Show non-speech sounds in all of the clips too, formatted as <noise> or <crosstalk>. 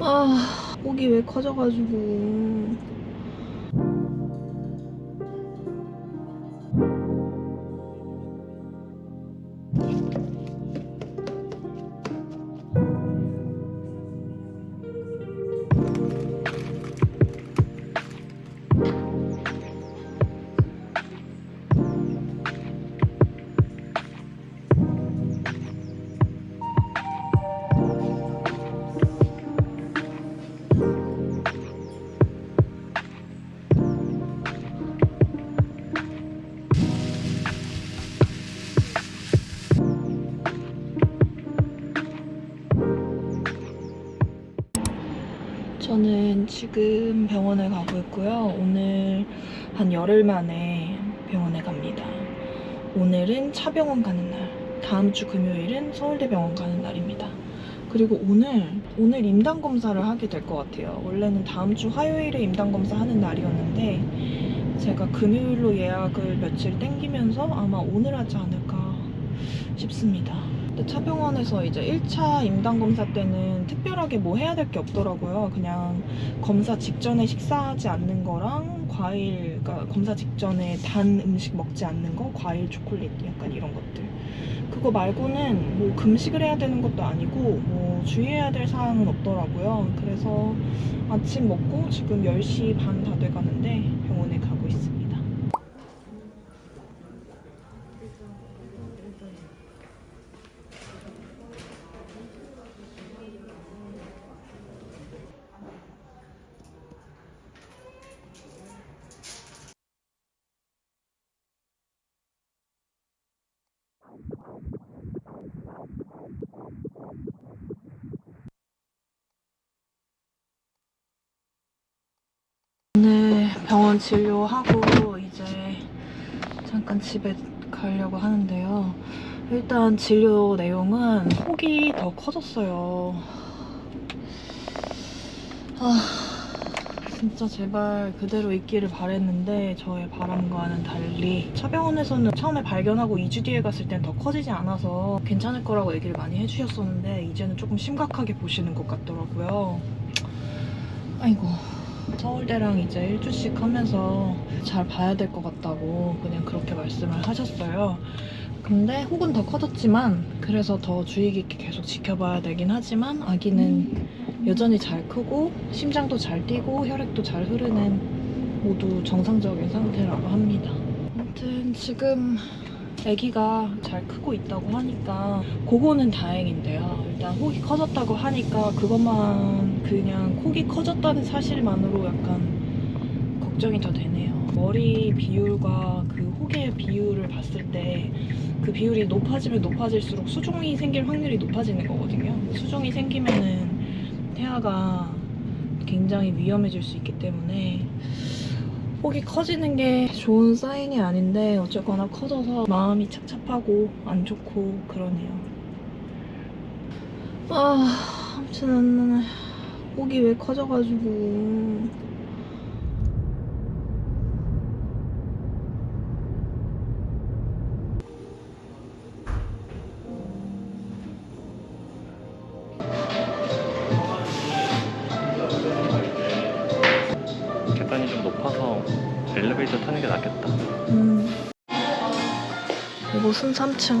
아, 목이 왜 커져가지고. 지금 병원에 가고 있고요. 오늘 한 열흘 만에 병원에 갑니다. 오늘은 차병원 가는 날, 다음 주 금요일은 서울대병원 가는 날입니다. 그리고 오늘, 오늘 임당검사를 하게 될 것 같아요. 원래는 다음 주 화요일에 임당검사 하는 날이었는데, 제가 금요일로 예약을 며칠 땡기면서 아마 오늘 하지 않을까 싶습니다. 근데 차병원에서 이제 1차 임당검사 때는 특별하게 뭐 해야 될 게 없더라고요. 그냥 검사 직전에 식사하지 않는 거랑 과일, 그러니까 검사 직전에 단 음식 먹지 않는 거, 과일, 초콜릿 약간 이런 것들. 그거 말고는 뭐 금식을 해야 되는 것도 아니고 뭐 주의해야 될 사항은 없더라고요. 그래서 아침 먹고 지금 10시 반 다 돼가는데 병원에 가고 있습니다. 오늘 병원 진료하고 이제 잠깐 집에 가려고 하는데요. 일단 진료 내용은 혹이 더 커졌어요. 아, 진짜 제발 그대로 있기를 바랬는데 저의 바람과는 달리 차병원에서는 처음에 발견하고 2주 뒤에 갔을 땐 더 커지지 않아서 괜찮을 거라고 얘기를 많이 해주셨었는데 이제는 조금 심각하게 보시는 것 같더라고요. 아이고. 서울대랑 이제 1주씩 하면서 잘 봐야 될 것 같다고 그냥 그렇게 말씀을 하셨어요. 근데 혹은 더 커졌지만 그래서 더 주의 깊게 계속 지켜봐야 되긴 하지만 아기는 여전히 잘 크고 심장도 잘 뛰고 혈액도 잘 흐르는 모두 정상적인 상태라고 합니다. 아무튼 지금 아기가 잘 크고 있다고 하니까 그거는 다행인데요. 일단 혹이 커졌다고 하니까 그것만 그냥 혹이 커졌다는 사실만으로 약간 걱정이 더 되네요. 머리 비율과 그 혹의 비율을 봤을 때 그 비율이 높아지면 높아질수록 수종이 생길 확률이 높아지는 거거든요. 수종이 생기면은 태아가 굉장히 위험해질 수 있기 때문에 혹이 커지는 게 좋은 사인이 아닌데 어쨌거나 커져서 마음이 착잡하고 안 좋고 그러네요. 아, 아무튼 혹이 왜 커져가지고 3층.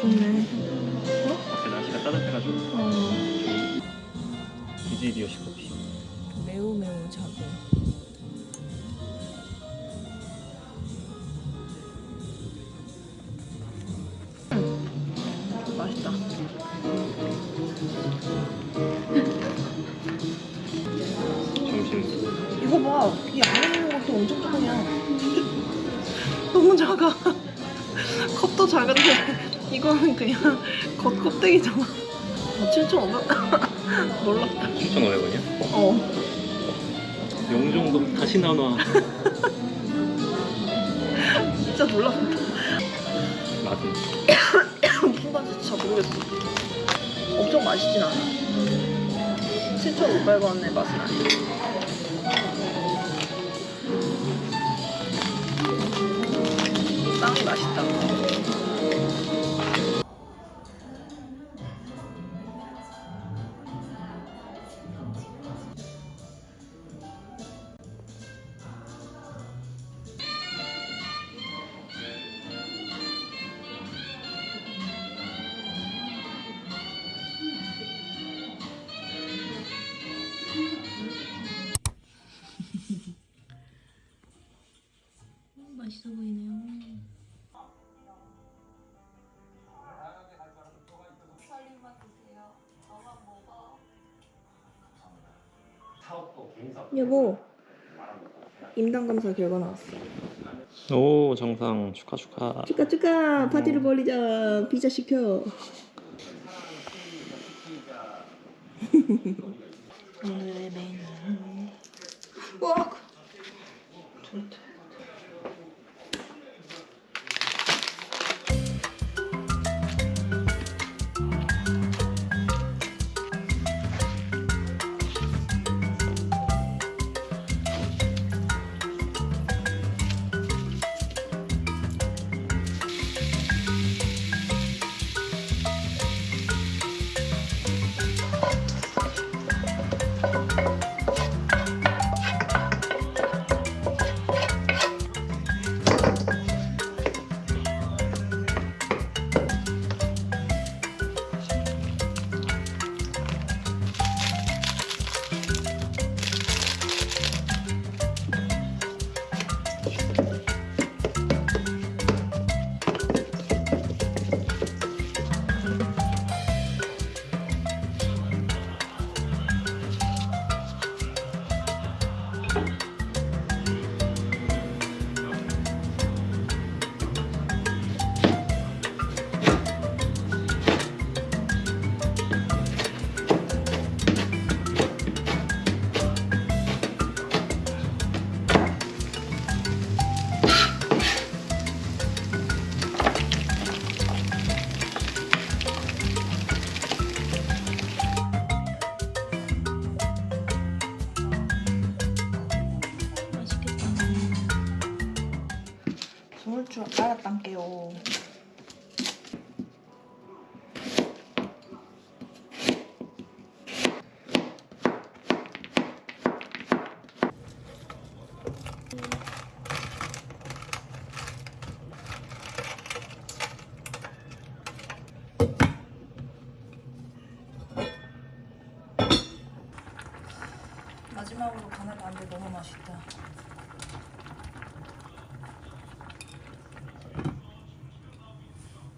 좋네. 밖에 날씨가 따뜻해가지고 어, 디지디오시 커피. 매우 매우 작은. 이거는 그냥 <laughs> 겉 껍데기잖아. 아, 7,500. <laughs> 놀랍다. 7,500원이야? 어. 용종도 다시 나눠. <laughs> 진짜 놀랍다. 맛은 맛인지 잘 모르겠어. 엄청 맛있진 않아. 7,500원의 맛은 아니야. 여보 임당 검사 결과 나왔어. 오 정상. 축하 축하. 축하 축하. 파티를 벌리자. 피자 시켜. 오늘의 메뉴 와 숨을 줄 알았단게요 마지막으로 간을 봤는데 너무 맛있다.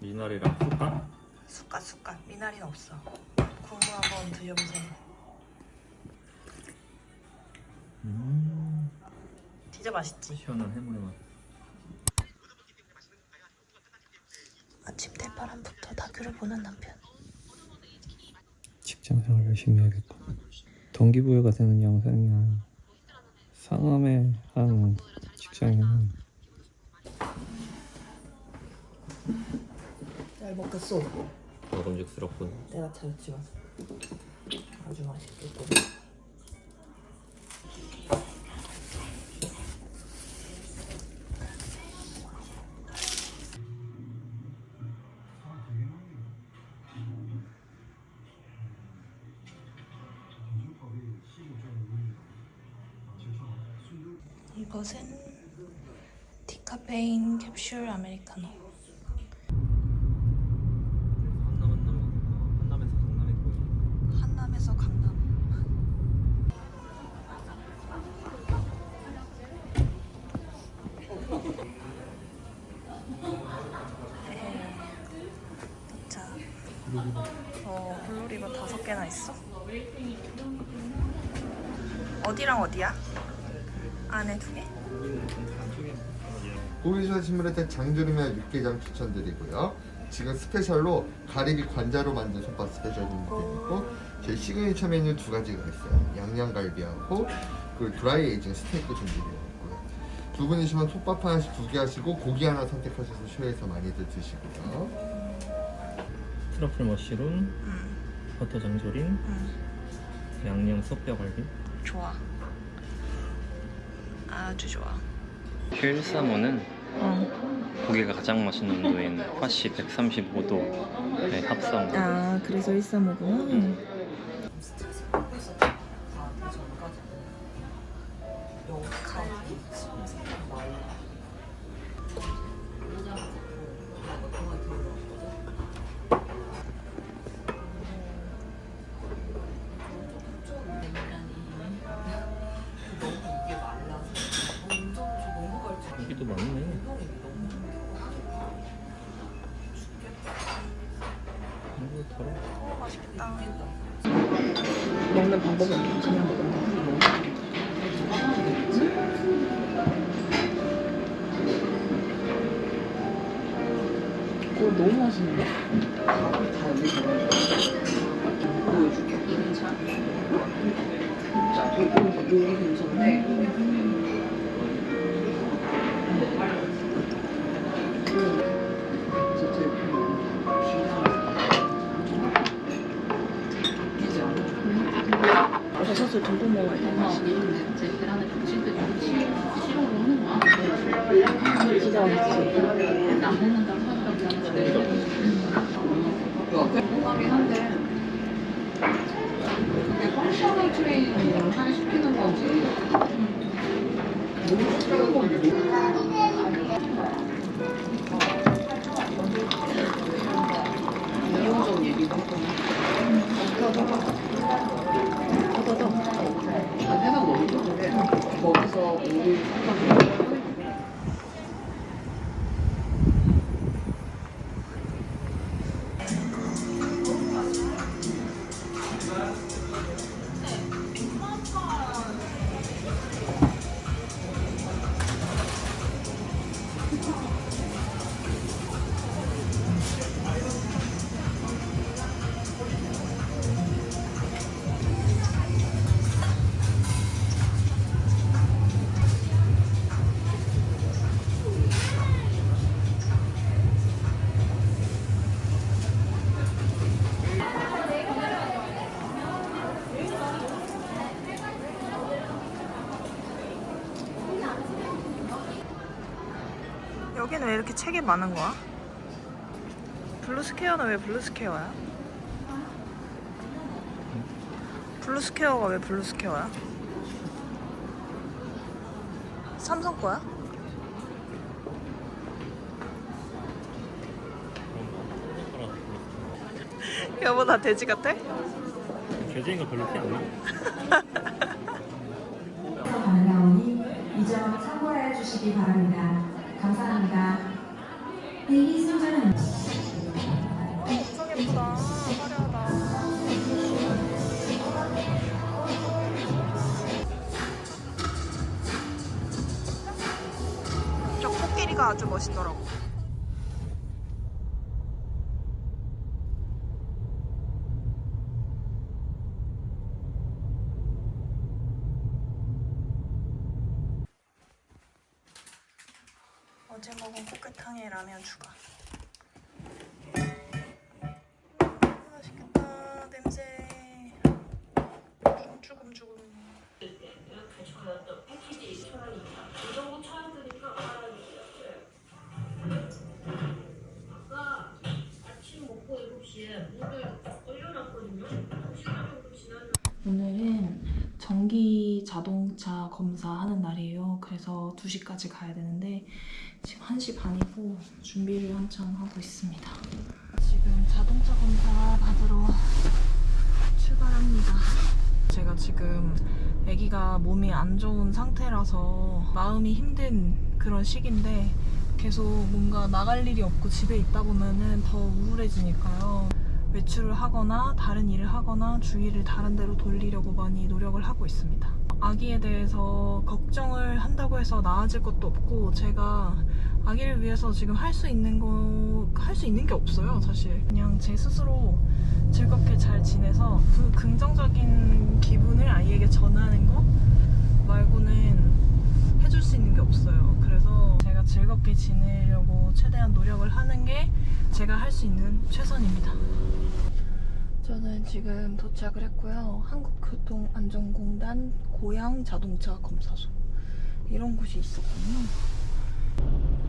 미나리랑 쑥갓. 숟갓 숟갓 미나리는 없어. 국물 한번 드셔보세요. 음 진짜 맛있지? 시원한 해물의 맛. 아침 대바람부터 다큐를 보는 남편. 직장 생활 열심히 해야겠고 동기부여가 되는 영상이야 상암에 한 직장인은 잘 먹겠어. 먹음직스럽군. 내가 잘했지만 아주 맛있겠고. 이것은 디카페인 캡슐 아메리카노. 개나 있어. 어디랑 어디야? 안에 두 개? 고기전 신문에 장조림이나 육개장 추천드리고요. 지금 special로 가리비 관자로 만든 솥밥 special 준비되고 제 시그니처 메뉴 두 가지가 있어요. 양념갈비하고 그리고 dry aging 스테이크 준비되어 있고요. 두 분이시면 솥밥 하나씩 두 개 하시고 고기 하나 선택하셔서 쇼에서 많이들 드시고요. truffle mushroom, 응, 버터 장조림, 응. 양념 쏙뼈갈비. 좋아. 아주 좋아. 휠사모는 어. 고기가 가장 맛있는 온도인 화씨 135도의 합성. 아, 그래서 135구나. 응. 이지 않아? 버섯을 듬뿍 먹어야 돼. 맛이. 제 계란에 붙일때 좀 싫어로 하는 거야. 진짜 맛있지. 안 먹는다고 하더라고. 공감이 한데 그게 펑셔널 트레이닝을 하게 시키는 건지 너무 시키는 건지 이용적 했거든. 아, 해가 너무 좋은데 거기서 우리 왜 이렇게 책이 많은 거야? 블루스퀘어는 왜 블루스퀘어야? 블루스퀘어가 왜 블루스퀘어야? 삼성 거야? 여보 나 돼지 같아? 교재인 거 별로 티 안 나. 반가우니 이점 참고해 주시기 바랍니다. 감사합니다. 대기 순서는 저 코끼리가 아주 멋있더라고 오늘은 전기 자동차 검사하는 날이에요. 그래서 2시까지 가야 되는데 지금 1시 반이고 준비를 한창 하고 있습니다. 지금 자동차 검사 받으러 출발합니다. 제가 지금 아기가 몸이 안 좋은 상태라서 마음이 힘든 그런 시기인데 계속 뭔가 나갈 일이 없고 집에 있다 보면 은 더 우울해지니까요. 외출을 하거나 다른 일을 하거나 주의를 다른 데로 돌리려고 많이 노력을 하고 있습니다. 아기에 대해서 걱정을 한다고 해서 나아질 것도 없고 제가 아기를 위해서 지금 할 수 있는 거 할 수 있는 게 없어요 사실. 그냥 제 스스로 즐겁게 잘 지내서 그 긍정적인 기분을 아이에게 전하는 거 말고는 해줄 수 있는 게 없어요. 그래서 제가 즐겁게 지내려고 최대한 노력을 하는 게 제가 할 수 있는 최선입니다 저는 지금 도착을 했고요 한국교통안전공단 고양 자동차 검사소 이런 곳이 있었군요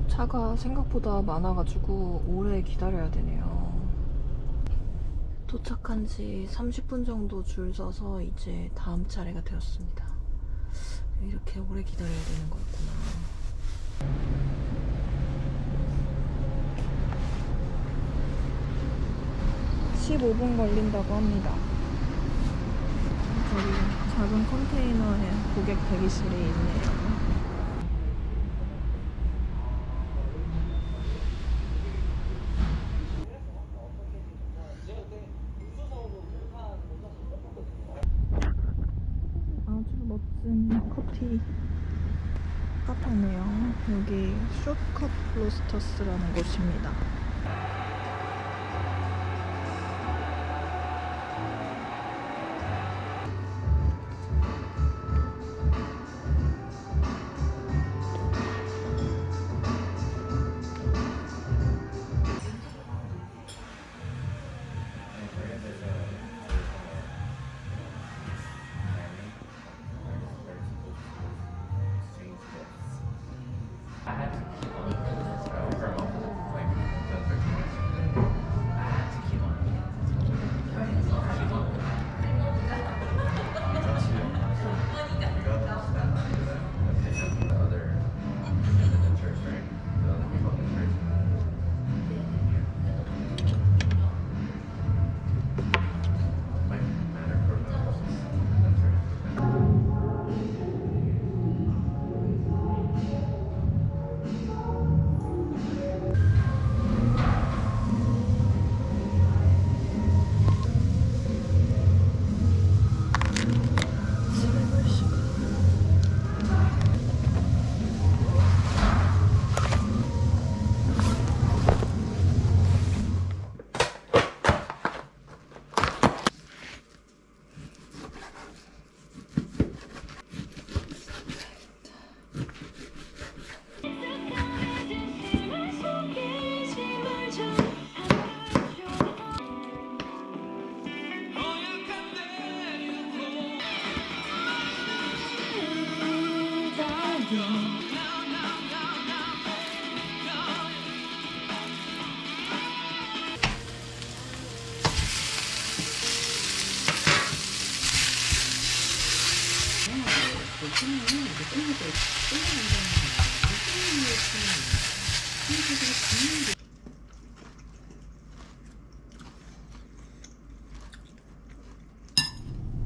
차가 생각보다 많아가지고 오래 기다려야 되네요. 도착한 지 30분 정도 줄 서서 이제 다음 차례가 되었습니다. 이렇게 오래 기다려야 되는 거였구나. 15분 걸린다고 합니다. 저기 작은 컨테이너에 고객 대기실이 있네요. 아주 멋진 커피 카페네요. 여기 숏컷 로스터스라는 곳입니다.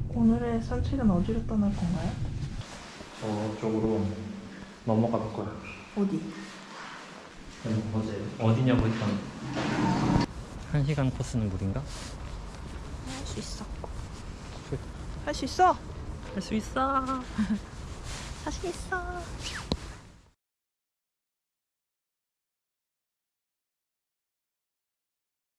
오늘의 산책은 어디로 떠날 건가요? 저쪽으로 넘어가 거야. 어디? 네, 어제 어디냐고 했던 한 시간 코스는 무리인가? 할 수 있어. 할 수 있어? 할 수 있어. 자신 있어.